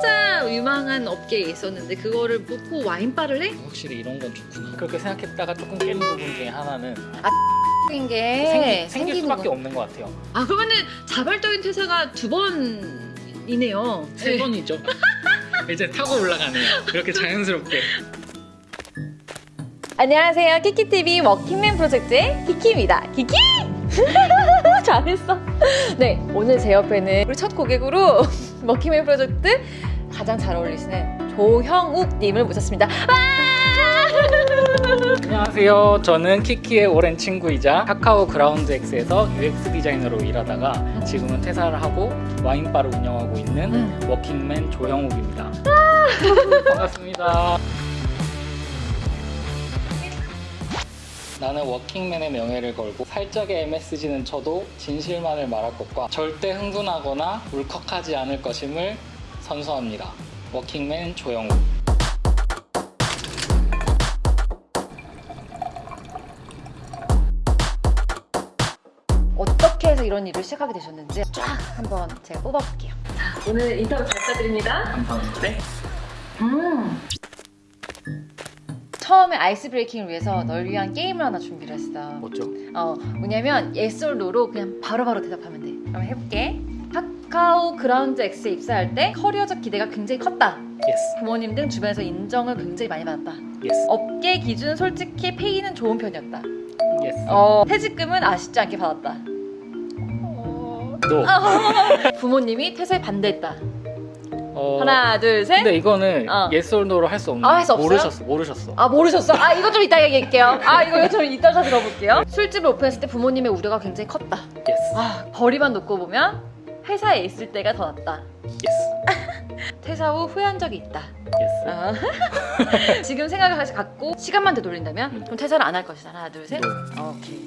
진짜 유망한 업계에 있었는데 그거를 놓고 와인바를 해? 확실히 이런 건 좋구나 그렇게 생각했다가 조금 깨는 부분 중에 하나는 생긴 게 생기, 생길 수밖에 거. 없는 것 같아요 아 그러면은 자발적인 퇴사가 두 번이네요. 세 번이죠 이제 타고 올라가네요 이렇게 자연스럽게 안녕하세요. 키키TV 워킹맨 프로젝트의 키키입니다. 키키! 잘했어. 네, 오늘 제 옆에는 우리 첫 고객으로 워킹맨 프로젝트 가장 잘 어울리시는 조형욱님을 모셨습니다. 안녕하세요 저는 키키의 오랜 친구이자 카카오 그라운드 X에서 UX 디자이너로 일하다가 지금은 퇴사를 하고 와인바를 운영하고 있는 음. 워킹맨 조형욱입니다 반갑습니다 나는 워킹맨의 명예를 걸고 살짝의 MSG는 쳐도 진실만을 말할 것과 절대 흥분하거나 울컥하지 않을 것임을 선서합니다. 워킹맨 조영욱 어떻게 해서 이런 일을 시작하게 되셨는지 쫙 한번 제가 뽑아볼게요. 자, 오늘 인터뷰 잘 부탁드립니다. 감사합니다. 네. 음. 처음에 ice breaking을 위해서 널 위한 게임을 하나 준비를 했어. 뭐죠? 어, 뭐냐면 yes no로 그냥 바로바로 대답하면 돼. 그럼 해볼게. 카카오 그라운드 X에 입사할 때 커리어적 기대가 굉장히 컸다. yes. 부모님 등 주변에서 인정을 굉장히 많이 받았다. yes. 업계 기준 솔직히 페이는 좋은 편이었다. yes. 어, 퇴직금은 아쉽지 않게 받았다. no. 부모님이 퇴사에 반대했다. 어, 하나, 둘, 셋. 근데 이거는 어. yes or no로 할 수 없는 아, 할 수 없어요? 모르셨어. 모르셨어. 아 모르셨어? 아 이거 좀 이따 얘기할게요. 아 이거 좀 이따가 들어볼게요. 술집을 오픈했을 때 부모님의 우려가 굉장히 컸다. yes. 아 거리만 놓고 보면 회사에 있을 때가 더 낫다. yes. 퇴사 후 후회한 적이 있다. yes. 아. 지금 생각을 다시 갖고 시간만 되돌린다면 음. 그럼 퇴사를 안 할 것이다. 하나 둘 셋. no. 어, 오케이.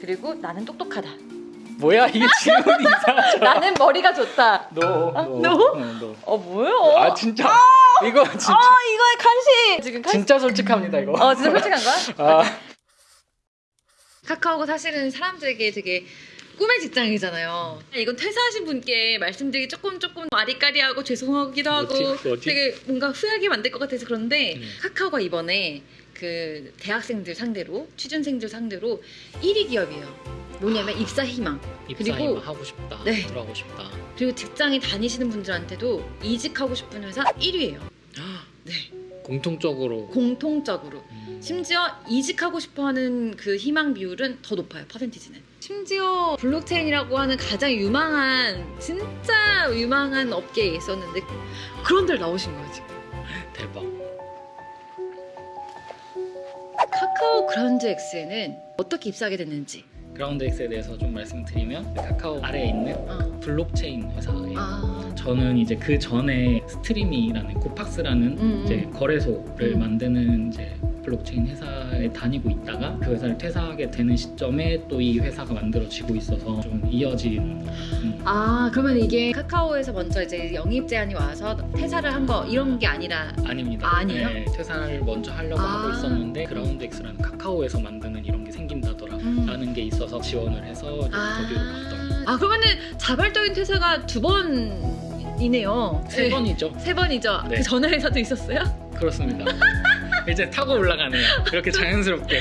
그리고 나는 똑똑하다. 뭐야 이게 질문이 이상하잖아. 나는 머리가 좋다. no. 아, no. no? 응, no. 어 뭐요? 아 진짜. 이거 진짜. 아 이거의 가식. 지금 가식. 진짜 솔직합니다 이거. 어 진짜 솔직한 거야? 아, 카카오가 사실은 사람들에게 되게 꿈의 직장이잖아요. 이건 퇴사하신 분께 말씀드리기 조금 조금 아리까리하고 죄송하기도 하고 뭐지? 뭐지? 되게 뭔가 후회하게 만들 것 같아서 그런데 음. 카카오가 이번에 그 대학생들 상대로 취준생들 상대로 1위 기업이에요. 뭐냐면 입사 희망 입사임 그리고- 하고 싶다. 네. 들어가고 싶다. 그리고 직장에 다니시는 분들한테도 이직하고 싶은 회사 1위예요. 네 공통적으로. 공통적으로 음, 심지어 이직하고 싶어하는 그 희망 비율은 더 높아요 퍼센티지는 심지어 블록체인이라고 하는 가장 유망한 진짜 유망한 업계에 있었는데 그런 데를 나오신 거예요 지금 대박. 카카오 그라운드 X에는 어떻게 입사하게 됐는지 그라운드 X에 대해서 좀 말씀드리면 카카오 아래에 있는 어. 블록체인 회사예요. 아, 저는 이제 그 전에 스트리미라는 고팍스라는 음, 이제 거래소를 음. 만드는 이제 블록체인 회사에 다니고 있다가 그 회사를 퇴사하게 되는 시점에 또 이 회사가 만들어지고 있어서 좀 이어진 음, 아 그러면 이게 카카오에서 먼저 이제 영입 제안이 와서 퇴사를 한 거 이런 게 아니라 아닙니다. 아, 아니에요? 네, 퇴사를 먼저 하려고 아. 하고 있었는데 그라운드 X라는 카카오에서 만드는 이런 게 생긴다더 라 음. 라는 게 있어서 지원을 해서 이제 아. 거기로 갔던 아 그러면은 자발적인 퇴사가 두 번이네요 세 번이죠. 세 번이죠 네. 그 전에 회사도 있었어요? 그렇습니다. 이제 타고 올라가네요. 이렇게 자연스럽게.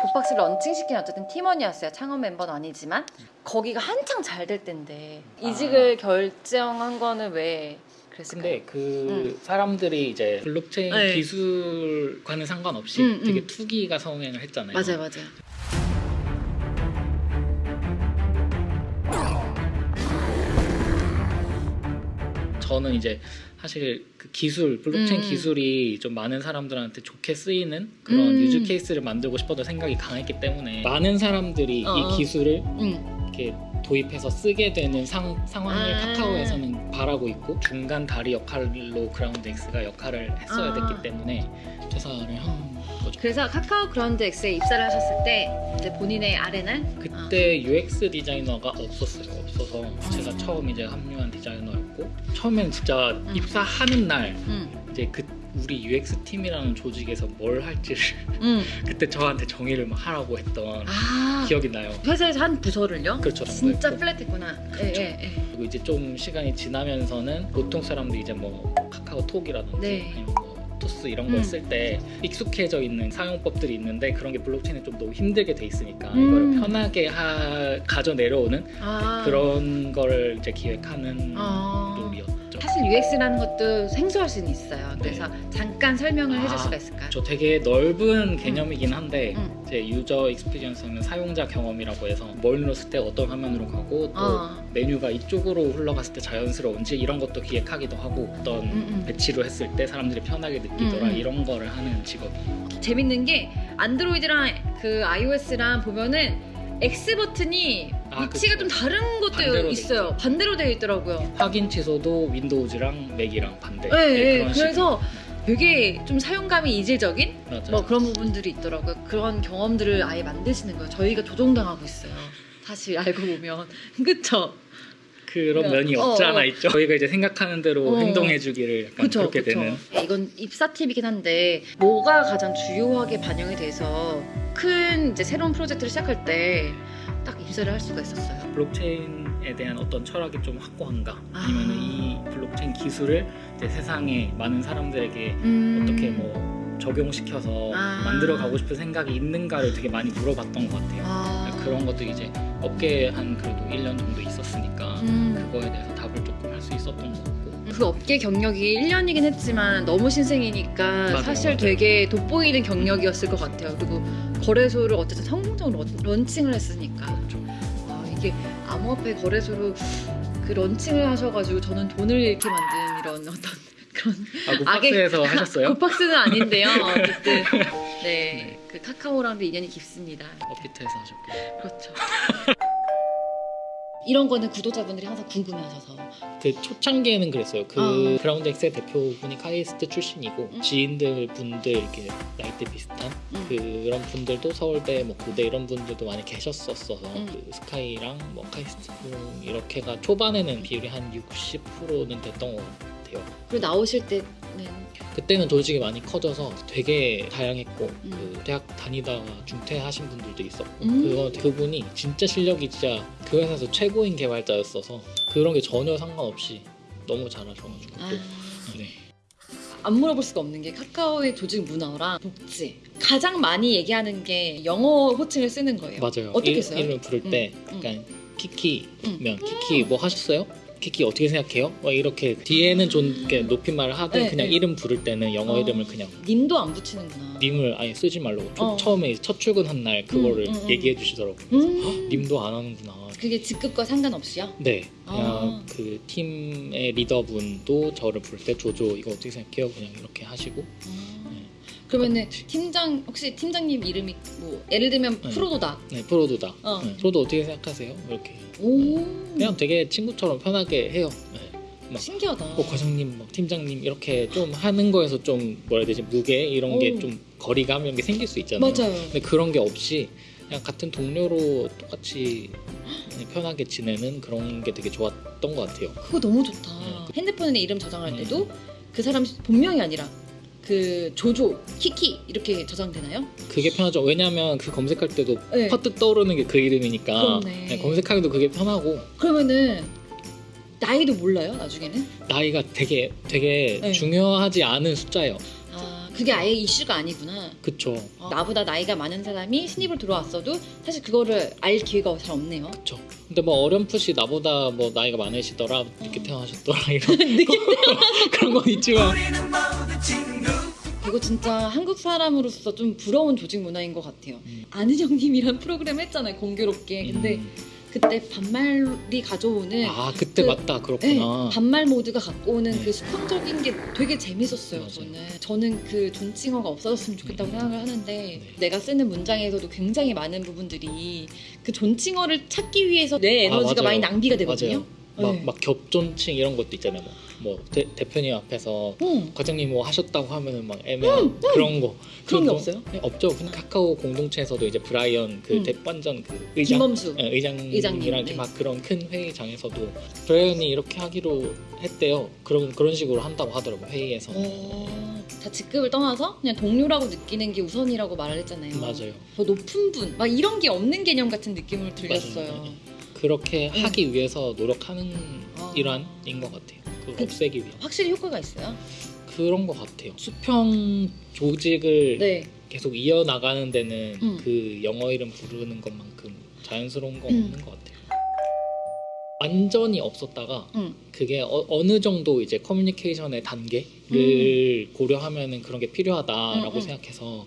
고팍스를 런칭시킨 어쨌든 팀원이었어요. 창업 멤버는 아니지만 거기가 한창 잘 될 때인데 이직을 결정한 거는 왜? 근데 그 사람들이 이제 블록체인 음. 네. 기술과는 상관없이 음, 음. 되게 투기가 성행을 했잖아요. 맞아요, 맞아요. 저는 이제 사실 그 기술 블록체인 음, 음. 기술이 좀 많은 사람들한테 좋게 쓰이는 그런 음. use case를 만들고 싶다는 생각이 강했기 때문에 많은 사람들이 어, 어. 이 기술을 응. 이렇게 도입해서 쓰게 되는 상, 상황을 아. 카카오에서는 바라고 있고 중간 다리 역할로 그라운드 X가 역할을 했어야 아. 됐기 때문에 퇴사를 한 거죠. 그래서 카카오 그라운드 X에 입사를 하셨을 때 본인의 R&R은 그때 UX 디자이너가 없었어요. 없어서 제가 처음 이제 합류한 디자이너였고 처음에는 진짜 입사하는 날 응. 이제 그 우리 UX 팀이라는 조직에서 뭘 할지를 음. 그때 저한테 정의를 막 하라고 했던 아 기억이 나요. 회사에서 한 부서를요? 그렇죠. 진짜 뭐, flat했구나. 그렇죠. 예, 예, 예. 그리고 이제 좀 시간이 지나면서는 보통 사람들이 이제 뭐 카카오톡이라든지 네. 아니면 뭐 토스 이런 걸 음. 쓸때 익숙해져 있는 사용법들이 있는데 그런 게 블록체인에 좀 너무 힘들게 돼 있으니까 음. 이거를 편하게 하, 가져 내려오는 아 그런 거를 이제 기획하는 아. role이었죠. 사실 UX라는 것도 생소할 수는 있어요. 네. 그래서 잠깐 설명을 해줄 아, 수가 있을까요? 저 되게 넓은 개념이긴 한데 음. 제 user experience는 사용자 경험이라고 해서 뭘 눌렀을 때 어떤 화면으로 가고 또 어. 메뉴가 이쪽으로 흘러갔을 때 자연스러운지 이런 것도 기획하기도 하고 어떤 음, 음. 배치로 했을 때 사람들이 편하게 느끼더라 음, 음. 이런 거를 하는 직업이 재밌는 게 안드로이드랑 그 iOS랑 보면은 X 버튼이 아, 위치가 그쵸. 좀 다른 것도 반대로 돼 있어요. 반대로 되어 있더라고요. 확인 취소도 윈도우즈랑 맥이랑 반대 네, 네. 그런 그래서 되게 좀 사용감이 이질적인. 맞아요. 뭐 그런 부분들이 있더라고요. 그런 경험들을 아예 만드시는 거예요. 저희가 조종당하고 있어요. 사실 알고 보면 그쵸? 그런 어, 면이 어, 없지 않아 어. 있죠 저희가 이제 생각하는 대로 어. 행동해주기를 약간 그쵸, 그렇게 그쵸. 되는 이건 입사 팁이긴 한데 뭐가 가장 주요하게 반영이 돼서 큰 이제 새로운 프로젝트를 시작할 때 딱 입사를 할 수가 있었어요. 블록체인에 대한 어떤 철학이 좀 확고한가 아. 아니면 이 블록체인 기술을 이제 세상에 많은 사람들에게 음. 어떻게 뭐 적용시켜서 아. 만들어 가고 싶은 생각이 있는가를 되게 많이 물어봤던 것 같아요. 아. 그런 것도 이제 업계에 한 그래도 1년 정도 있었으니까 음. 그거에 대해서 답을 조금 할 수 있었던 것 같고 그 업계 경력이 1년이긴 했지만 너무 신생이니까 맞아요, 사실 맞아요. 되게 돋보이는 경력이었을 것 같아요. 그리고 거래소를 어쨌든 성공적으로 런- 런칭을 했으니까 그렇죠. 아, 이게 암호화폐 거래소로 그 런칭을 하셔가지고 저는 돈을 잃게 만든 이런 어떤 그런 아, 악의- 굿박스에서 하셨어요? 굿박스는 아닌데요. 어쨌든 네, 그 카카오랑도 인연이 깊습니다. 업비트에서 하셨고 그렇죠. 이런 거는 구독자분들이 항상 궁금해하셔서 그 초창기에는 그랬어요. 그 어. 그라운드 엑스의 대표분이 카이스트 출신이고 음. 지인들 분들 이렇게 나이대 비슷한 음. 그런 분들도 서울대 뭐 고대 이런 분들도 많이 계셨었어서 음. 그 스카이랑 뭐 카이스트 이렇게가 초반에는 비율이 한 60%는 됐던 것 같아요. 그리고 나오실 때는 그때는 조직이 많이 커져서 되게 다양했고 음. 그 대학 다니다가 중퇴하신 분들도 있었고 음. 그거 그분이 진짜 실력이 진짜 그 회사에서 최고인 개발자였어서 그런 게 전혀 상관없이 너무 잘하셔가지고 아, 또 네. 안 물어볼 수가 없는 게 카카오의 조직 문화랑 복지 가장 많이 얘기하는 게 영어 호칭을 쓰는 거예요. 맞아요. 어떻게 이- 써요? 이름을 부를 때 음. 약간 키키면 키키 뭐 하셨어요? 키키 어떻게 생각해요? 막 이렇게 뒤에는 좀 이렇게 높임말을 하되 네, 그냥 네. 이름 부를 때는 영어 어. 이름을 그냥 님도 안 붙이는구나. 님을 아예 쓰지 말라고 초- 어. 처음에 첫 출근한 날 그거를 음, 음, 음. 얘기해 주시더라고요. 그래서 음. 헉, 님도 안 하는구나. 그게 직급과 상관없이요? 네, 그냥 아. 그 팀의 리더분도 저를 부를 때 조조 이거 어떻게 생각해요? 그냥 이렇게 하시고 아. 네. 그러면은 팀장 혹시 팀장님 이름이 뭐 예를 들면 네. 프로도다. 네, 프로도다. 어. 네, 프로도 어떻게 생각하세요? 이렇게 오. 그냥 되게 친구처럼 편하게 해요. 네. 막 신기하다. 뭐 과장님, 막 팀장님 이렇게 좀 하는 거에서 좀 뭐라 해야 되지 무게 이런 게 오. 좀 거리감 이런 게 생길 수 있잖아요. 맞아요. 근데 그런 게 없이 그냥 같은 동료로 똑같이 그냥 편하게 지내는 그런 게 되게 좋았던 것 같아요. 그거 너무 좋다. 네. 핸드폰에 이름 저장할 음. 때도 그 사람 본명이 아니라 그 조조, 키키 이렇게 저장되나요? 그게 편하죠. 왜냐하면 그 검색할 때도 네. 퍼뜩 떠오르는 게 그 이름이니까 그렇네. 네, 검색하기도 그게 편하고 그러면은 나이도 몰라요 나중에는? 나이가 되게 되게 네. 중요하지 않은 숫자예요. 아 그게 아예 이슈가 아니구나. 그쵸. 어, 나보다 나이가 많은 사람이 신입을 들어왔어도 사실 그거를 알 기회가 잘 없네요. 그쵸. 근데 뭐 어렴풋이 나보다 뭐 나이가 많으시더라, 늦게 태어나셨더라 이런 늦게 그런 건 있지만 이거 진짜 한국 사람으로서 좀 부러운 조직 문화인 것 같아요. 음. 아는 형님이란 프로그램 했잖아요 공교롭게. 근데 음. 그때 반말이 가져오는 아 그때 그- 맞다 네, 그렇구나. 반말 모드가 갖고 오는 네. 그 수평적인 게 되게 재밌었어요. 맞아요. 저는 저는 그 존칭어가 없어졌으면 좋겠다고 음. 생각을 하는데 네. 내가 쓰는 문장에서도 굉장히 많은 부분들이 그 존칭어를 찾기 위해서 내 아, 에너지가 맞아요. 많이 낭비가 되거든요. 막, 네. 막 겹존칭 이런 것도 있잖아요. 뭐, 뭐 대, 대표님 앞에서 응. 과장님 뭐 하셨다고 하면은 막 애매한 그런 거 음, 그런 게 그거- 없어요? 네, 없죠. 그냥 카카오 공동체에서도 이제 브라이언 그 음. 대반전 그 의장 김범수. 네, 의장이랑 의장님, 이렇게 네. 막 그런 큰 회의장에서도 브라이언이 이렇게 하기로 했대요. 그런 그런 식으로 한다고 하더라고 요 회의에서. 어, 자 직급을 떠나서 그냥 동료라고 느끼는 게 우선이라고 말을 했잖아요. 맞아요. 더 높은 분, 막 이런 게 없는 개념 같은 느낌을 들렸어요. 맞아요. 그렇게 응. 하기 위해서 노력하는 어. 일환인 것 같아요. 그- 없애기 위한 확실히 효과가 있어요. 그런 것 같아요. 수평 조직을 네. 계속 이어 나가는 데는 음. 그 영어 이름 부르는 것만큼 자연스러운 건 음. 없는 것 같아요. 완전히 없었다가 응. 그게 어, 느 정도 이제 커뮤니케이션의 단계를 고려하면은 그런 게 필요하다라고 음, 음. 생각해서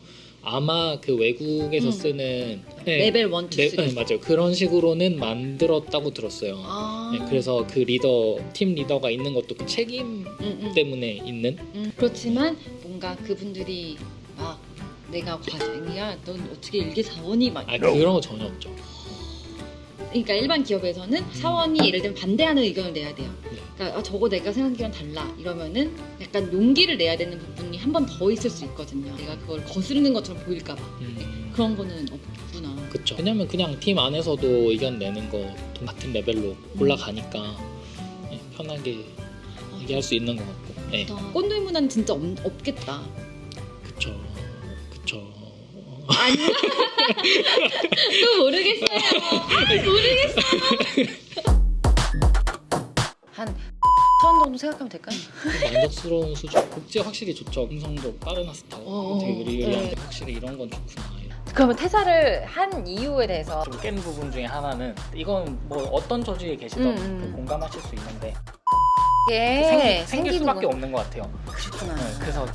아마 그 외국에서 음. 쓰는 네, 레벨 1, 2, 3. 네, 네, 맞아요. 그런 식으로는 만들었다고 들었어요. 아. 네, 그래서 그 리더 팀 리더가 있는 것도 그 책임 응, 응. 때문에 있는 음, 그렇지만 뭔가 그분들이 막 내가 과장이야, 넌 어떻게 일개 사원이 막 아 그런 거 전혀 없죠. 그러니까 일반 기업에서는 사원이 예를 들면 반대하는 의견을 내야 돼요. 네. 그러니까 아, 저거 내가 생각이랑 달라 이러면은 약간 용기를 내야 되는 부분이 한 번 더 있을 수 있거든요. 내가 그걸 거스르는 것처럼 보일까봐 음, 그런 거는 없구나. 그쵸. 왜냐면 그냥 팀 안에서도 의견 내는 거 같은 레벨로 올라가니까 네, 편하게 얘기할 수 있는 것 같고. 네, 꼰대 문화는 진짜 없, 없겠다. 그쵸, 그쵸. 아니 또 모르겠어요. 모르겠어요. 한 천 정도 생각하면 될까요? 만족스러운 수준. 복지 확실히 좋죠. 음성도 빠른 하스타워. 어, 되게 의리의리한데 네. 확실히 이런 건 좋구나. 그러면 퇴사를 한 이유에 대해서 좀 깬 부분 중에 하나는 이건 뭐 어떤 조직에 계시든 음, 음. 공감하실 수 있는데 이게 생기, 생길 생기는 수밖에 건 없는 것 같아요. 그렇구나. 네, 그래서